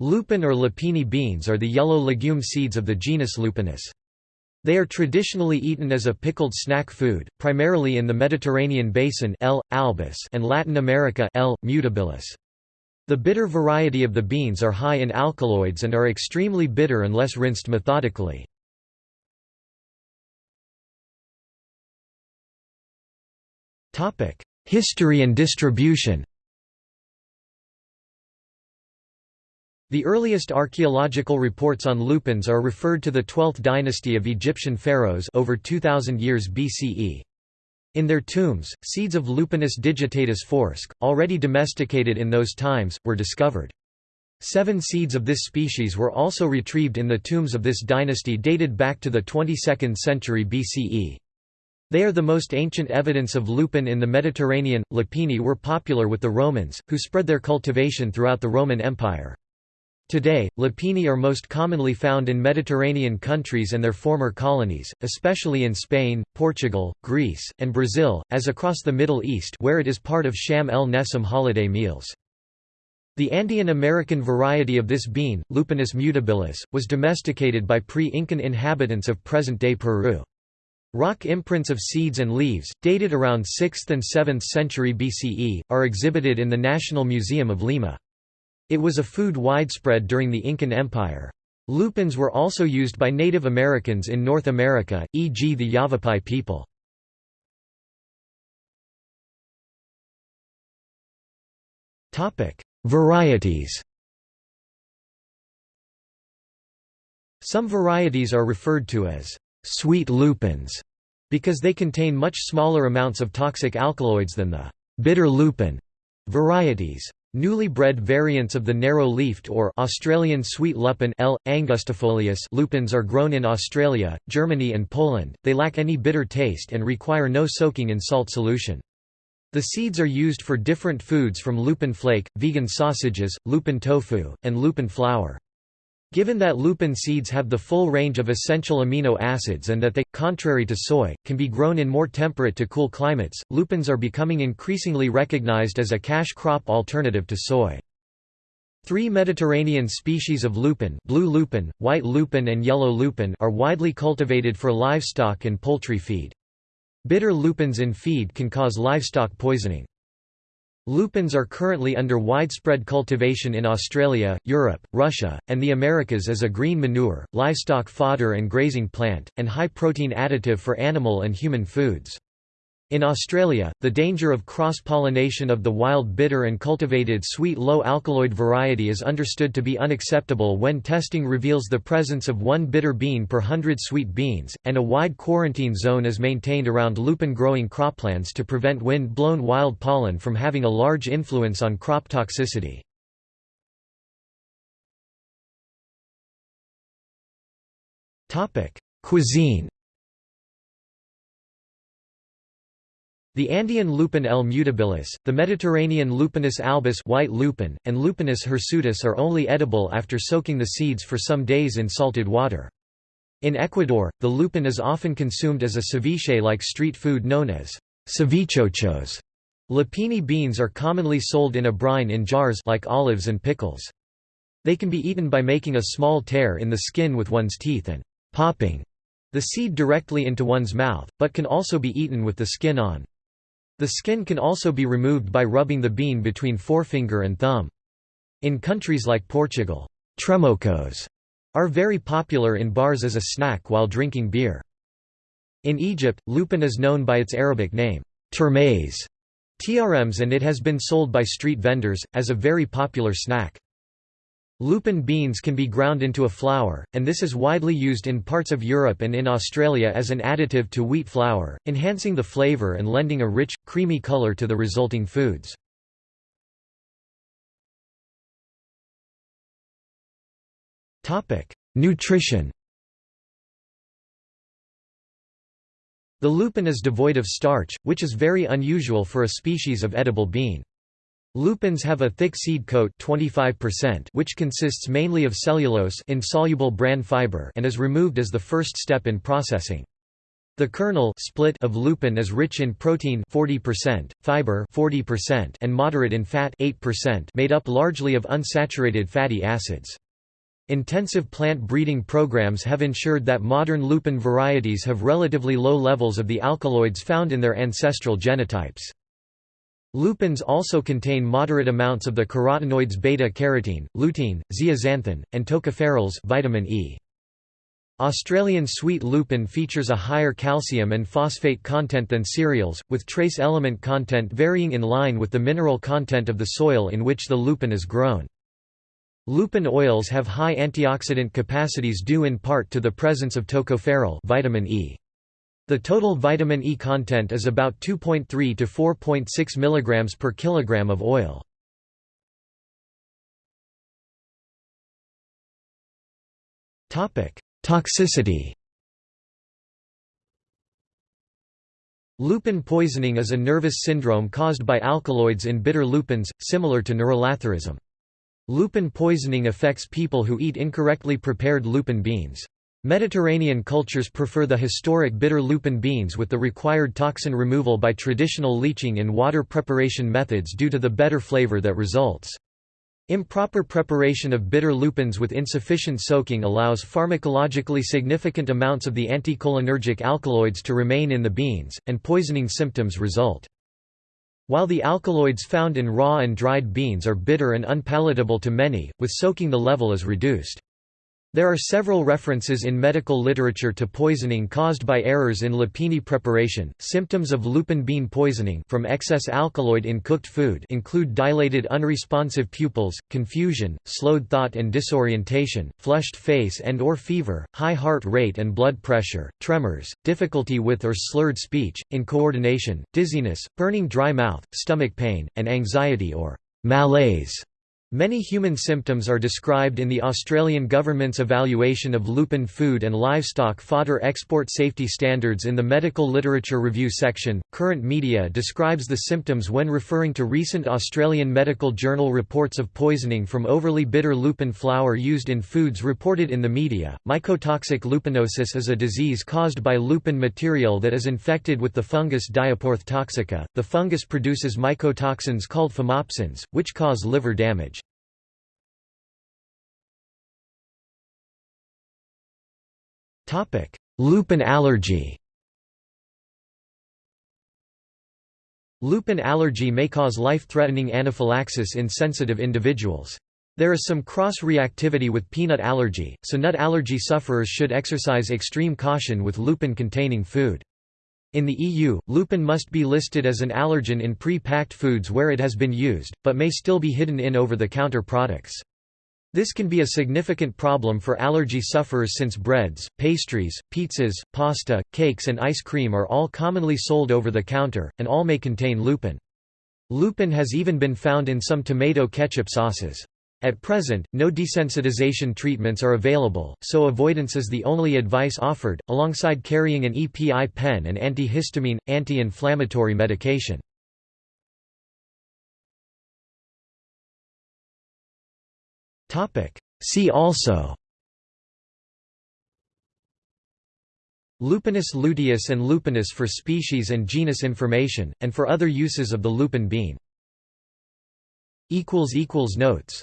Lupin or lupini beans are the yellow legume seeds of the genus Lupinus. They are traditionally eaten as a pickled snack food, primarily in the Mediterranean basin L. albus and Latin America L. mutabilis. The bitter variety of the beans are high in alkaloids and are extremely bitter unless rinsed methodically. History and distribution The earliest archaeological reports on lupins are referred to the 12th dynasty of Egyptian pharaohs over 2000 years BCE. In their tombs, seeds of Lupinus digitatus forsk, already domesticated in those times, were discovered. Seven seeds of this species were also retrieved in the tombs of this dynasty dated back to the 22nd century BCE. They are the most ancient evidence of lupin in the Mediterranean. Lupini were popular with the Romans, who spread their cultivation throughout the Roman Empire. Today, lupini are most commonly found in Mediterranean countries and their former colonies, especially in Spain, Portugal, Greece, and Brazil, as across the Middle East where it is part of Sham el Nessim holiday meals. The Andean American variety of this bean, Lupinus mutabilis, was domesticated by pre-Incan inhabitants of present-day Peru. Rock imprints of seeds and leaves, dated around 6th and 7th century BCE, are exhibited in the National Museum of Lima. It was a food widespread during the Incan Empire. Lupins were also used by Native Americans in North America, e.g. the Yavapai people. Varieties Some varieties are referred to as «sweet lupins» because they contain much smaller amounts of toxic alkaloids than the «bitter lupin» varieties. Newly bred variants of the narrow-leafed or Australian sweet lupin L. angustifolius lupins are grown in Australia, Germany and Poland, they lack any bitter taste and require no soaking in salt solution. The seeds are used for different foods from lupin flake, vegan sausages, lupin tofu, and lupin flour. Given that lupin seeds have the full range of essential amino acids and that they, contrary to soy, can be grown in more temperate to cool climates, lupins are becoming increasingly recognized as a cash crop alternative to soy. Three Mediterranean species of lupin blue lupin, white lupin and yellow lupin are widely cultivated for livestock and poultry feed. Bitter lupins in feed can cause livestock poisoning. Lupins are currently under widespread cultivation in Australia, Europe, Russia, and the Americas as a green manure, livestock fodder and grazing plant, and high-protein additive for animal and human foods. In Australia, the danger of cross-pollination of the wild bitter and cultivated sweet low-alkaloid variety is understood to be unacceptable when testing reveals the presence of one bitter bean per hundred sweet beans, and a wide quarantine zone is maintained around lupin-growing croplands to prevent wind-blown wild pollen from having a large influence on crop toxicity. Cuisine The Andean lupin L. mutabilis, the Mediterranean Lupinus albus white lupin, and Lupinus hirsutus are only edible after soaking the seeds for some days in salted water. In Ecuador, the lupin is often consumed as a ceviche-like street food known as cevichochos. Lupini beans are commonly sold in a brine in jars like olives and pickles. They can be eaten by making a small tear in the skin with one's teeth and popping the seed directly into one's mouth, but can also be eaten with the skin on. The skin can also be removed by rubbing the bean between forefinger and thumb. In countries like Portugal, tremocos are very popular in bars as a snack while drinking beer. In Egypt, lupin is known by its Arabic name, termez, trms and it has been sold by street vendors, as a very popular snack. Lupin beans can be ground into a flour, and this is widely used in parts of Europe and in Australia as an additive to wheat flour, enhancing the flavour and lending a rich, creamy colour to the resulting foods. Nutrition The lupin is devoid of starch, which is very unusual for a species of edible bean. Lupins have a thick seed coat 25% which consists mainly of cellulose insoluble bran fiber and is removed as the first step in processing. The kernel split of lupin is rich in protein 40%, fiber 40%, and moderate in fat 8% made up largely of unsaturated fatty acids. Intensive plant breeding programs have ensured that modern lupin varieties have relatively low levels of the alkaloids found in their ancestral genotypes. Lupins also contain moderate amounts of the carotenoids beta-carotene, lutein, zeaxanthin, and tocopherols vitamin E. Australian sweet lupin features a higher calcium and phosphate content than cereals, with trace element content varying in line with the mineral content of the soil in which the lupin is grown. Lupin oils have high antioxidant capacities due in part to the presence of tocopherol vitamin E. The total vitamin E content is about 2.3 to 4.6 mg per kilogram of oil. Toxicity Lupin poisoning is a nervous syndrome caused by alkaloids in bitter lupins, similar to neurolathyrism. Lupin poisoning affects people who eat incorrectly prepared lupin beans. Mediterranean cultures prefer the historic bitter lupin beans with the required toxin removal by traditional leaching in water preparation methods due to the better flavor that results. Improper preparation of bitter lupins with insufficient soaking allows pharmacologically significant amounts of the anticholinergic alkaloids to remain in the beans, and poisoning symptoms result. While the alkaloids found in raw and dried beans are bitter and unpalatable to many, with soaking the level is reduced. There are several references in medical literature to poisoning caused by errors in lupini preparation. Symptoms of lupin bean poisoning from excess alkaloid in cooked food include dilated unresponsive pupils, confusion, slowed thought and disorientation, flushed face and or fever, high heart rate and blood pressure, tremors, difficulty with or slurred speech, incoordination, dizziness, burning dry mouth, stomach pain, and anxiety or malaise. Many human symptoms are described in the Australian government's evaluation of lupin food and livestock fodder export safety standards in the Medical Literature Review section. Current media describes the symptoms when referring to recent Australian Medical Journal reports of poisoning from overly bitter lupin flour used in foods reported in the media. Mycotoxic lupinosis is a disease caused by lupin material that is infected with the fungus Diaporthe toxica. The fungus produces mycotoxins called phomopsins, which cause liver damage. Topic: Lupin allergy. Lupin allergy may cause life-threatening anaphylaxis in sensitive individuals. There is some cross-reactivity with peanut allergy, so nut allergy sufferers should exercise extreme caution with lupin-containing food. In the EU, lupin must be listed as an allergen in pre-packed foods where it has been used, but may still be hidden in over-the-counter products. This can be a significant problem for allergy sufferers since breads, pastries, pizzas, pasta, cakes and ice cream are all commonly sold over the counter, and all may contain lupin. Lupin has even been found in some tomato ketchup sauces. At present, no desensitization treatments are available, so avoidance is the only advice offered, alongside carrying an EpiPen and antihistamine, anti-inflammatory medication. See also. Lupinus luteus and lupinus for species and genus information, and for other uses of the lupin bean. Notes